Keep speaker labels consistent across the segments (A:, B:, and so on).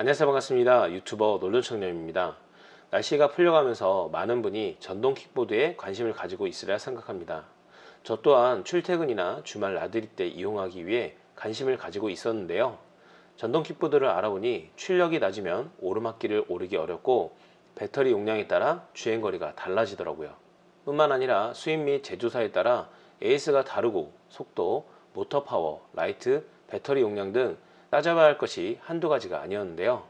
A: 안녕하세요. 반갑습니다. 유튜버 놀전청년입니다. 날씨가 풀려가면서 많은 분이 전동 킥보드에 관심을 가지고 있으리라 생각합니다. 저 또한 출퇴근이나 주말 나들이 때 이용하기 위해 관심을 가지고 있었는데요. 전동 킥보드를 알아보니 출력이 낮으면 오르막길을 오르기 어렵고 배터리 용량에 따라 주행거리가 달라지더라고요. 뿐만 아니라 수입 및 제조사에 따라 AS가 다르고 속도, 모터 파워, 라이트, 배터리 용량 등 따져봐야 할 것이 한두 가지가 아니었는데요.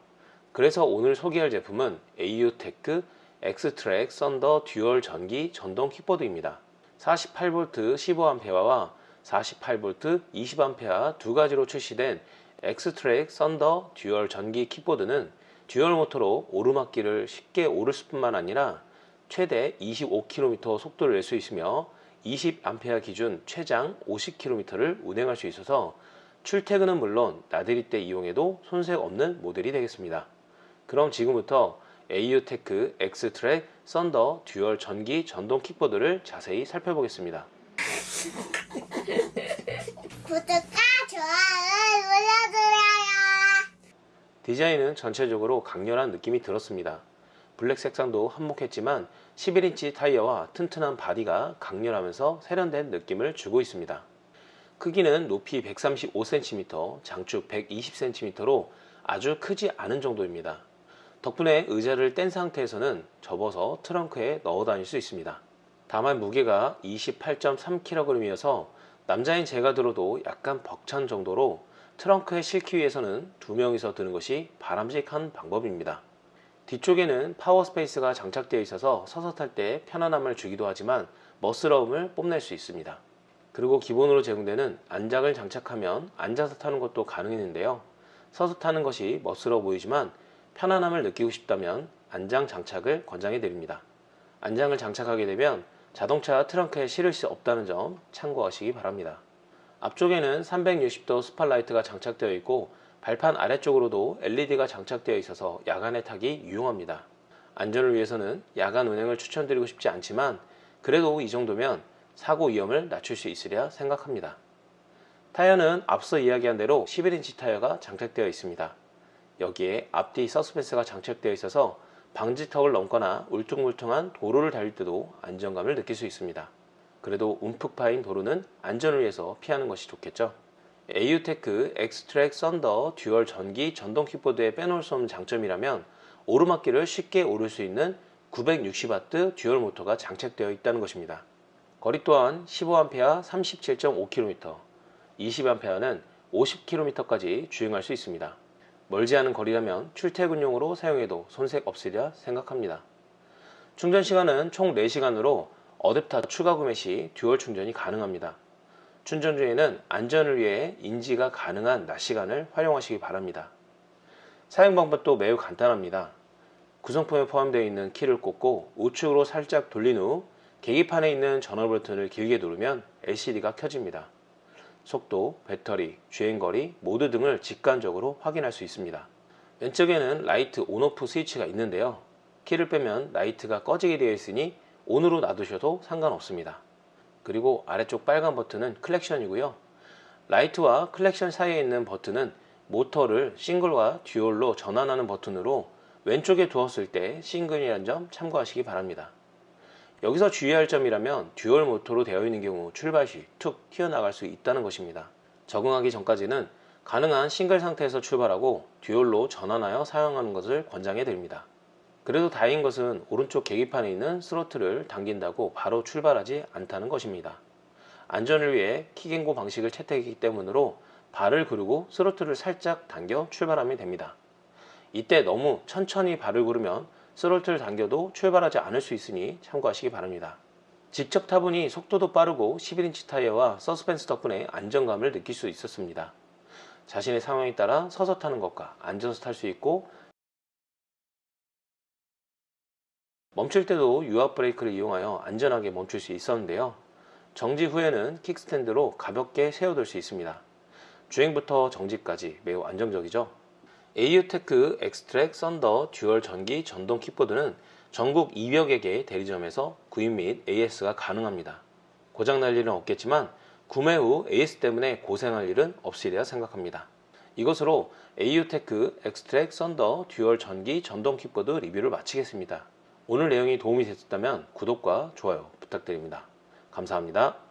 A: 그래서 오늘 소개할 제품은 AU테크 엑스트랙 썬더 듀얼 전기 전동 킥보드입니다. 48V 15A와 48V 20A 두 가지로 출시된 엑스트랙 썬더 듀얼 전기 킥보드는 dual 모터로 오르막길을 쉽게 오를 뿐만 아니라 최대 25km 속도를 낼 수 있으며 20A 기준 최장 50km를 운행할 수 있어서 출퇴근은 물론 나들이 때 이용해도 손색 없는 모델이 되겠습니다. 그럼 지금부터 AU테크 엑스트랙 썬더 듀얼 전기 전동 킥보드를 자세히 살펴보겠습니다.
B: 구독과 좋아요 눌러주세요.
A: 디자인은 전체적으로 강렬한 느낌이 들었습니다. 블랙 색상도 한몫했지만 11인치 타이어와 튼튼한 body가 강렬하면서 세련된 느낌을 주고 있습니다. 크기는 높이 135cm, 장축 120cm로 아주 크지 않은 정도입니다. 덕분에 의자를 뗀 상태에서는 접어서 트렁크에 넣어 다닐 수 있습니다. 다만 무게가 28.3kg이어서 남자인 제가 들어도 약간 벅찬 정도로 트렁크에 실기 위해서는 두 명이서 드는 것이 바람직한 방법입니다. 뒤쪽에는 power space가 장착되어 있어서 서서 탈 때 편안함을 주기도 하지만 멋스러움을 뽐낼 수 있습니다. 그리고 기본으로 제공되는 안장을 장착하면 앉아서 타는 것도 가능했는데요. 서서 타는 것이 멋스러워 보이지만 편안함을 느끼고 싶다면 안장 장착을 권장해 드립니다. 안장을 장착하게 되면 자동차 트렁크에 실을 수 없다는 점 참고하시기 바랍니다. 앞쪽에는 360도 spotlight가 장착되어 있고 발판 아래쪽으로도 LED가 장착되어 있어서 야간에 타기 유용합니다. 안전을 위해서는 야간 운행을 추천드리고 싶지 않지만 그래도 이 정도면 사고 위험을 낮출 수 있으리라 생각합니다. 타이어는 앞서 이야기한 대로 11인치 타이어가 장착되어 있습니다. 여기에 앞뒤 서스펜스가 장착되어 있어서 방지턱을 넘거나 울퉁불퉁한 도로를 달릴 때도 안정감을 느낄 수 있습니다. 그래도 움푹 파인 도로는 안전을 위해서 피하는 것이 좋겠죠. AU테크 엑스트랙 썬더 듀얼 전기 전동 킥보드에 빼놓을 수 없는 장점이라면 오르막길을 쉽게 오를 수 있는 960W dual 모터가 장착되어 있다는 것입니다. 거리 또한 15A 37.5km, 20A는 50km까지 주행할 수 있습니다. 멀지 않은 거리라면 출퇴근용으로 사용해도 손색 없으리라 생각합니다. 충전 시간은 총 4시간으로 어댑터 추가 구매 시 dual 충전이 가능합니다. 충전 중에는 안전을 위해 인지가 가능한 낮 시간을 활용하시기 바랍니다. 사용 방법도 매우 간단합니다. 구성품에 포함되어 있는 키를 꽂고 우측으로 살짝 돌린 후 계기판에 있는 전원 버튼을 길게 누르면 LCD가 켜집니다. 속도, 배터리, 주행거리, 모드 등을 직관적으로 확인할 수 있습니다. 왼쪽에는 라이트 on off 스위치가 있는데요. 키를 빼면 라이트가 꺼지게 되어 있으니 on으로 놔두셔도 상관없습니다. 그리고 아래쪽 빨간 버튼은 클렉션이고요. 라이트와 클렉션 사이에 있는 버튼은 모터를 싱글과 dual로 전환하는 버튼으로 왼쪽에 두었을 때 싱글이라는 점 참고하시기 바랍니다. 여기서 주의할 점이라면 dual 모터로 되어 있는 경우 출발 시 툭 튀어나갈 수 있다는 것입니다. 적응하기 전까지는 가능한 싱글 상태에서 출발하고 dual로 전환하여 사용하는 것을 권장해 드립니다. 그래도 다행인 것은 오른쪽 계기판에 있는 스로틀을 당긴다고 바로 출발하지 않다는 것입니다. 안전을 위해 킥앤고 방식을 채택했기 때문으로 발을 구르고 스로틀을 살짝 당겨 출발하면 됩니다. 이때 너무 천천히 발을 구르면 스로틀을 당겨도 출발하지 않을 수 있으니 참고하시기 바랍니다. 직접 타보니 속도도 빠르고 11인치 타이어와 서스펜스 덕분에 안정감을 느낄 수 있었습니다. 자신의 상황에 따라 서서 타는 것과 앉아서 탈 수 있고 멈출 때도 유압 브레이크를 이용하여 안전하게 멈출 수 있었는데요. 정지 후에는 kickstand로 가볍게 세워둘 수 있습니다. 주행부터 정지까지 매우 안정적이죠. AU테크 엑스트랙 썬더 듀얼 전기 전동 킥보드는 전국 200여 개 대리점에서 구입 및 AS가 가능합니다. 고장날 일은 없겠지만 구매 후 AS 때문에 고생할 일은 없으리라 생각합니다. 이것으로 AU테크 엑스트랙 썬더 듀얼 전기 전동 킥보드 리뷰를 마치겠습니다. 오늘 내용이 도움이 됐었다면 구독과 좋아요 부탁드립니다. 감사합니다.